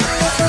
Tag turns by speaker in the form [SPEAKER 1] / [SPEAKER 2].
[SPEAKER 1] Yeah.